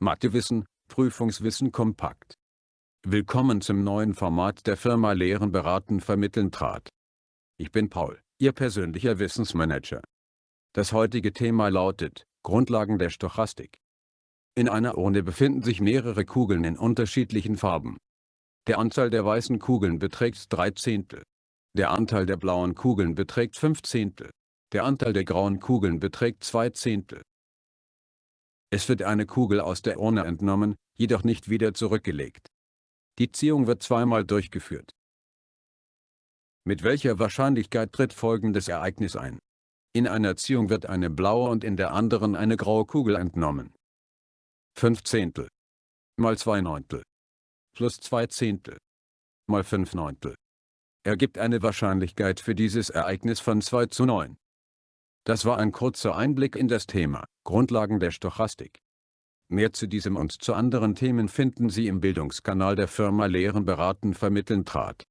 Mathewissen, Prüfungswissen kompakt. Willkommen zum neuen Format der Firma Lehren beraten vermitteln trat. Ich bin Paul, Ihr persönlicher Wissensmanager. Das heutige Thema lautet, Grundlagen der Stochastik. In einer Urne befinden sich mehrere Kugeln in unterschiedlichen Farben. Der Anteil der weißen Kugeln beträgt 3 Zehntel. Der Anteil der blauen Kugeln beträgt 5 Zehntel. Der Anteil der grauen Kugeln beträgt 2 Zehntel. Es wird eine Kugel aus der Urne entnommen, jedoch nicht wieder zurückgelegt. Die Ziehung wird zweimal durchgeführt. Mit welcher Wahrscheinlichkeit tritt folgendes Ereignis ein? In einer Ziehung wird eine blaue und in der anderen eine graue Kugel entnommen. 5 Zehntel mal 2 Neuntel plus 2 Zehntel mal 5 Neuntel ergibt eine Wahrscheinlichkeit für dieses Ereignis von 2 zu 9. Das war ein kurzer Einblick in das Thema, Grundlagen der Stochastik. Mehr zu diesem und zu anderen Themen finden Sie im Bildungskanal der Firma Lehren beraten vermitteln trat.